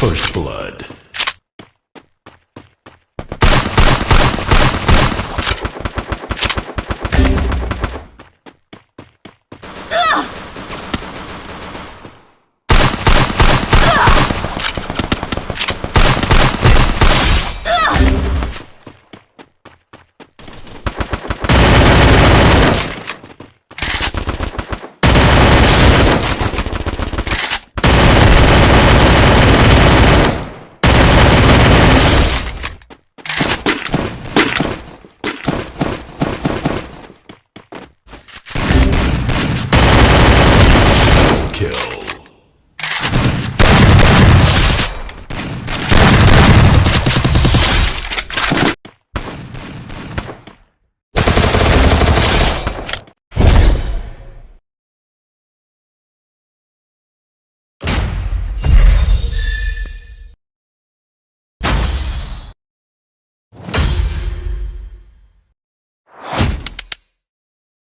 First Blood.